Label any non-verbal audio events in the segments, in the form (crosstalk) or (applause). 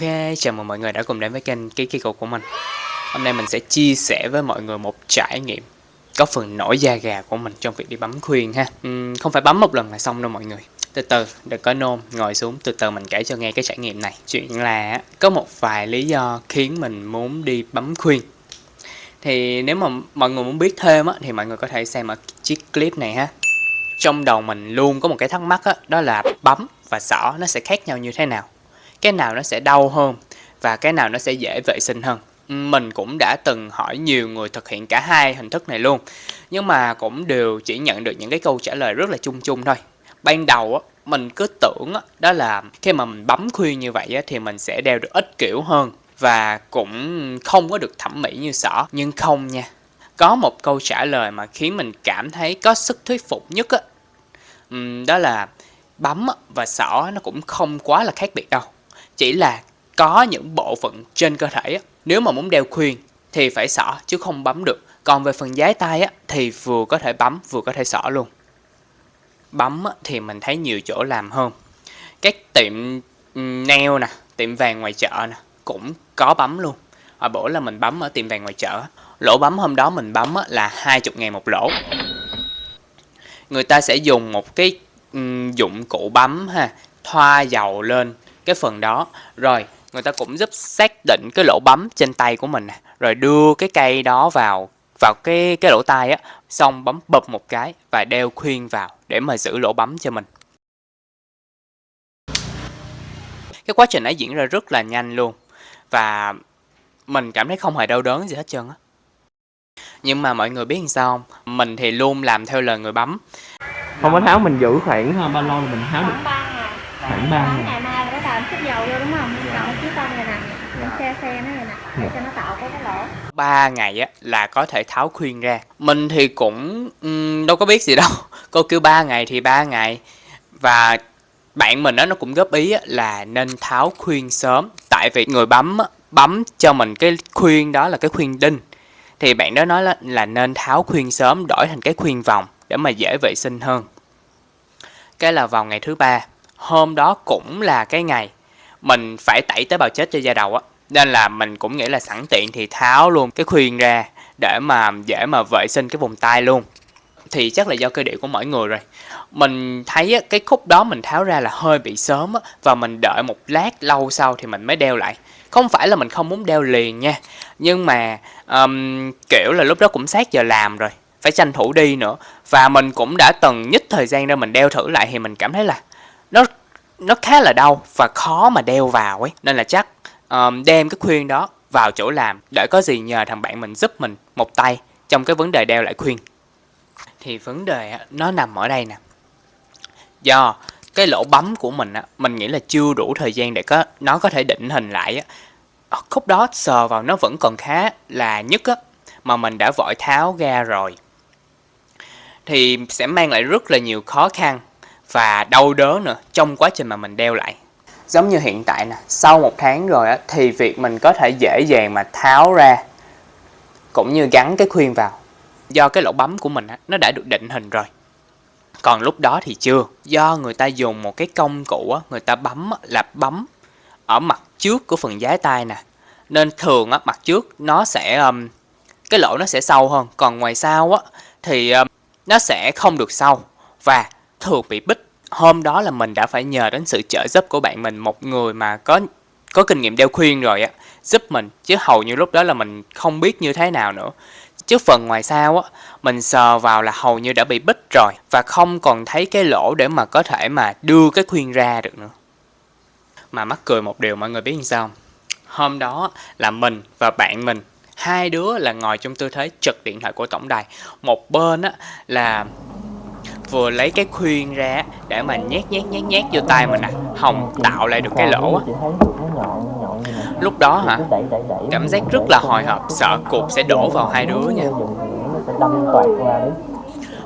Ok, chào mừng mọi người đã cùng đến với kênh Ký Kỳ Cục của mình. Hôm nay mình sẽ chia sẻ với mọi người một trải nghiệm Có phần nổi da gà của mình trong việc đi bấm khuyên ha. Uhm, Không phải bấm một lần là xong đâu mọi người. Từ từ, đừng có nôn, ngồi xuống từ từ mình kể cho nghe cái trải nghiệm này. Chuyện là có một vài lý do khiến mình muốn đi bấm khuyên. Thì nếu mà mọi người muốn biết thêm á, thì mọi người có thể xem ở chiếc clip này ha. Trong đầu mình luôn có một cái thắc mắc á, đó là bấm và xỏ nó sẽ khác nhau như thế nào? Cái nào nó sẽ đau hơn và cái nào nó sẽ dễ vệ sinh hơn. Mình cũng đã từng hỏi nhiều người thực hiện cả hai hình thức này luôn nhưng mà cũng đều chỉ nhận được những cái câu trả lời rất là chung chung thôi. Ban đầu á mình cứ tưởng á, đó là khi mà mình bấm khuyên như vậy á, thì mình sẽ đeo được ít kiểu hơn và cũng không có được thẩm mỹ như sở. Nhưng không nha có một câu trả lời mà khiến mình cảm thấy có sức thuyết phục nhất á. Đó là bấm và sỏ nó cũng không quá là khác biệt đâu chỉ là có những bộ phận trên cơ thể nếu mà muốn đeo khuyên thì phải xỏ chứ không bấm được. Còn về phần giái tay á, thì vừa có thể bấm vừa có thể xỏ luôn. Bấm thì mình thấy nhiều chỗ làm hơn. Các tiệm nail nè tiệm vàng ngoài chợ nè cũng có bấm luôn. Hồi bữa là mình bấm ở tiệm vàng ngoài chợ lỗ bấm hôm đó mình bấm là 20 ngàn một lỗ. Người ta sẽ dùng một cái dụng cụ bấm ha thoa dầu lên cái phần đó. Rồi người ta cũng giúp xác định cái lỗ bấm trên tay của mình nè. Rồi đưa cái cây đó vào vào cái cái lỗ tai á xong bấm bập một cái và đeo khuyên vào để mà giữ lỗ bấm cho mình. Cái quá trình ấy diễn ra rất là nhanh luôn và mình cảm thấy không hề đau đớn gì hết trơn á. Nhưng mà mọi người biết sao không? Mình thì luôn làm theo lời người bấm. Không có tháo mình giữ khoảng bao lâu mình tháo được. khoảng ba ngày đầu vô đúng không? Chọn chiếc con này nè những xe xe nó này nè để dạ. cho nó tạo cái lỗ. Ba ngày á là có thể tháo khuyên ra. Mình thì cũng um, đâu có biết gì đâu. (laughs) Cô kêu ba ngày thì ba ngày. Và bạn mình đó nó cũng góp ý là nên tháo khuyên sớm. Tại vì người bấm bấm cho mình cái khuyên đó là cái khuyên đinh. Thì bạn đó nói là, là nên tháo khuyên sớm đổi thành cái khuyên vòng để mà dễ vệ sinh hơn. Cái là vào ngày thứ ba. Hôm đó cũng là cái ngày mình phải tẩy tế bào chết cho da đầu á. Nên là mình cũng nghĩ là sẵn tiện thì tháo luôn cái khuyên ra để mà dễ mà vệ sinh cái vùng tay luôn. Thì chắc là do cơ địa của mỗi người rồi. Mình thấy á, cái khúc đó mình tháo ra là hơi bị sớm á, và mình đợi một lát lâu sau thì mình mới đeo lại. Không phải là mình không muốn đeo liền nha nhưng mà um, kiểu là lúc đó cũng sát giờ làm rồi phải tranh thủ đi nữa. Và mình cũng đã từng nhích thời gian ra mình đeo thử lại thì mình cảm thấy là nó nó khá là đau và khó mà đeo vào ấy. Nên là chắc um, đem cái khuyên đó vào chỗ làm để có gì nhờ thằng bạn mình giúp mình một tay trong cái vấn đề đeo lại khuyên. Thì vấn đề nó nằm ở đây nè. Do cái lỗ bấm của mình á mình nghĩ là chưa đủ thời gian để có nó có thể định hình lại á. Ờ, khúc đó sờ vào nó vẫn còn khá là nhức á mà mình đã vội tháo ra rồi. Thì sẽ mang lại rất là nhiều khó khăn và đau đớn nữa trong quá trình mà mình đeo lại. Giống như hiện tại nè sau một tháng rồi á thì việc mình có thể dễ dàng mà tháo ra cũng như gắn cái khuyên vào. Do cái lỗ bấm của mình á nó đã được định hình rồi. Còn lúc đó thì chưa. Do người ta dùng một cái công cụ á người ta bấm là bấm ở mặt trước của phần giá tay nè. Nên thường á mặt trước nó sẽ um, cái lỗ nó sẽ sâu hơn. Còn ngoài sau á thì um, nó sẽ không được sâu. Và thường bị bích. Hôm đó là mình đã phải nhờ đến sự trợ giúp của bạn mình, một người mà có có kinh nghiệm đeo khuyên rồi á, giúp mình. Chứ hầu như lúc đó là mình không biết như thế nào nữa. Chứ phần ngoài sau á, mình sờ vào là hầu như đã bị bích rồi, và không còn thấy cái lỗ để mà có thể mà đưa cái khuyên ra được nữa. Mà mắc cười một điều mọi người biết làm sao không? Hôm đó là mình và bạn mình, hai đứa là ngồi trong tư thế trực điện thoại của tổng đài. Một bên á là vừa lấy cái khuyên ra để mà nhét nhét nhét nhét vô tay mình nè à. hồng tạo lại được cái lỗ á. Lúc đó hả? Cảm giác rất là hồi hộp, sợ cục sẽ đổ vào hai đứa nha.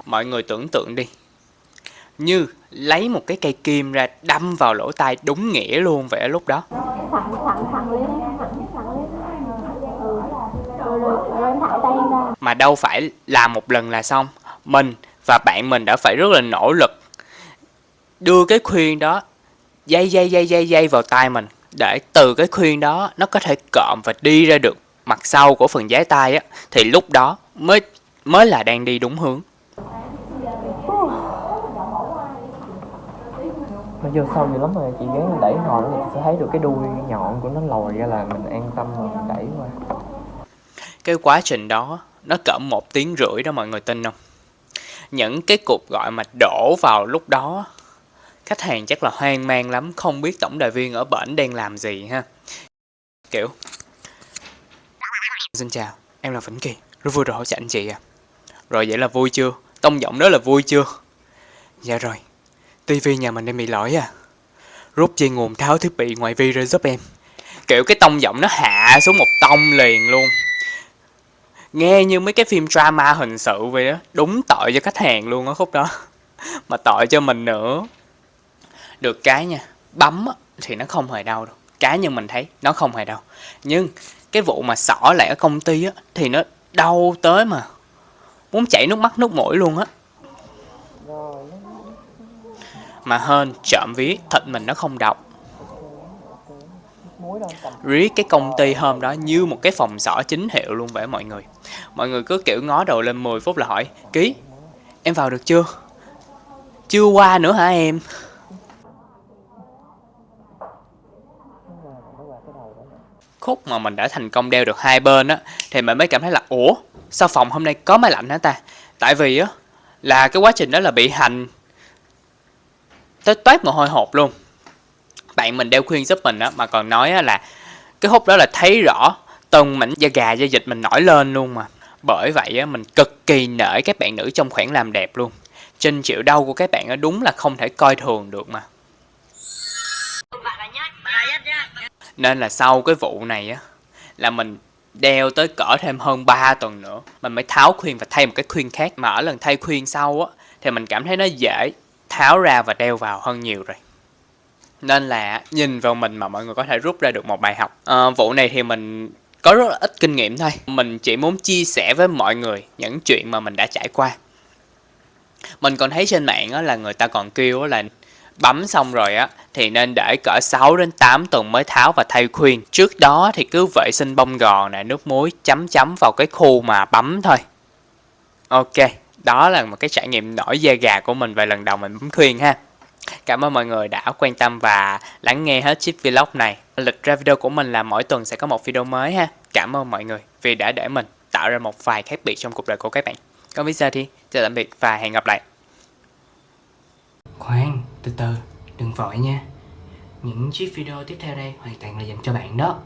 Mọi người tưởng tượng đi. Như lấy một cái cây kim ra đâm vào lỗ tai đúng nghĩa luôn vậy lúc đó. Mà đâu phải làm một lần là xong. Mình và bạn mình đã phải rất là nỗ lực đưa cái khuyên đó dây dây dây dây dây vào tay mình để từ cái khuyên đó nó có thể cộm và đi ra được mặt sau của phần giái tay á. Thì lúc đó mới mới là đang đi đúng hướng. Nó vô sâu dữ lắm rồi chị gắng đẩy hồi nó sẽ thấy được cái đuôi nhọn của nó lòi ra là mình an tâm rồi mình đẩy qua. Cái quá trình đó nó cỡ một tiếng rưỡi đó mọi người tin không những cái cuộc gọi mà đổ vào lúc đó. Khách hàng chắc là hoang mang lắm, không biết tổng đài viên ở bển đang làm gì ha. Kiểu, xin chào, em là vĩnh kỳ, rất vui được hỗ trợ anh chị à rồi vậy là vui chưa? Tông giọng đó là vui chưa? Dạ rồi tivi nhà mình đang bị lỗi à. Rút dây nguồn tháo thiết bị ngoài vi ra giúp em. Kiểu, cái tông giọng nó hạ xuống một tông liền luôn nghe như mấy cái phim drama hình sự vậy đó đúng tội cho khách hàng luôn á khúc đó. (laughs) Mà tội cho mình nữa. Được cái nha, bấm thì nó không hề đau đâu. Cá nhân mình thấy, nó không hề đau. Nhưng cái vụ mà xỏ lại ở công ty á, thì nó đau tới mà. Muốn chảy nước mắt, nước mũi luôn á. Mà hơn trộm ví thịt mình nó không đọc riết cái công ty hôm đó như một cái phòng xỏ chính hiệu luôn vậy mọi người. Mọi người cứ kiểu ngó đầu lên 10 phút là hỏi ký em vào được chưa? Chưa qua nữa hả em? Khúc mà mình đã thành công đeo được hai bên á thì mình mới cảm thấy là ủa sao phòng hôm nay có máy lạnh hả ta? Tại vì á là cái quá trình đó là bị hành tới toát mồ hôi hột luôn bạn mình đeo khuyên giúp mình á, mà còn nói á là cái hút đó là thấy rõ từng mảnh da gà, da dịch mình nổi lên luôn mà. Bởi vậy á, mình cực kỳ nể các bạn nữ trong khoảng làm đẹp luôn. Trên chịu đau của các bạn á, đúng là không thể coi thường được mà. Nên là sau cái vụ này á, là mình đeo tới cỡ thêm hơn 3 tuần nữa, mình mới tháo khuyên và thay một cái khuyên khác. Mà ở lần thay khuyên sau á, thì mình cảm thấy nó dễ tháo ra và đeo vào hơn nhiều rồi nên là nhìn vào mình mà mọi người có thể rút ra được một bài học à, vụ này thì mình có rất là ít kinh nghiệm thôi mình chỉ muốn chia sẻ với mọi người những chuyện mà mình đã trải qua mình còn thấy trên mạng á, là người ta còn kêu là bấm xong rồi á thì nên để cỡ 6 đến 8 tuần mới tháo và thay khuyên. Trước đó thì cứ vệ sinh bông gòn nè, nước muối chấm chấm vào cái khu mà bấm thôi. Ok, đó là một cái trải nghiệm nổi da gà của mình về lần đầu mình bấm khuyên ha. Cảm ơn mọi người đã quan tâm và lắng nghe hết chiếc vlog này. Lịch ra video của mình là mỗi tuần sẽ có một video mới ha. Cảm ơn mọi người vì đã để mình tạo ra một vài khác biệt trong cuộc đời của các bạn. Còn bây giờ thì chào tạm biệt và hẹn gặp lại. Khoan, từ từ, đừng vội nha. Những chiếc video tiếp theo đây hoàn toàn là dành cho bạn đó.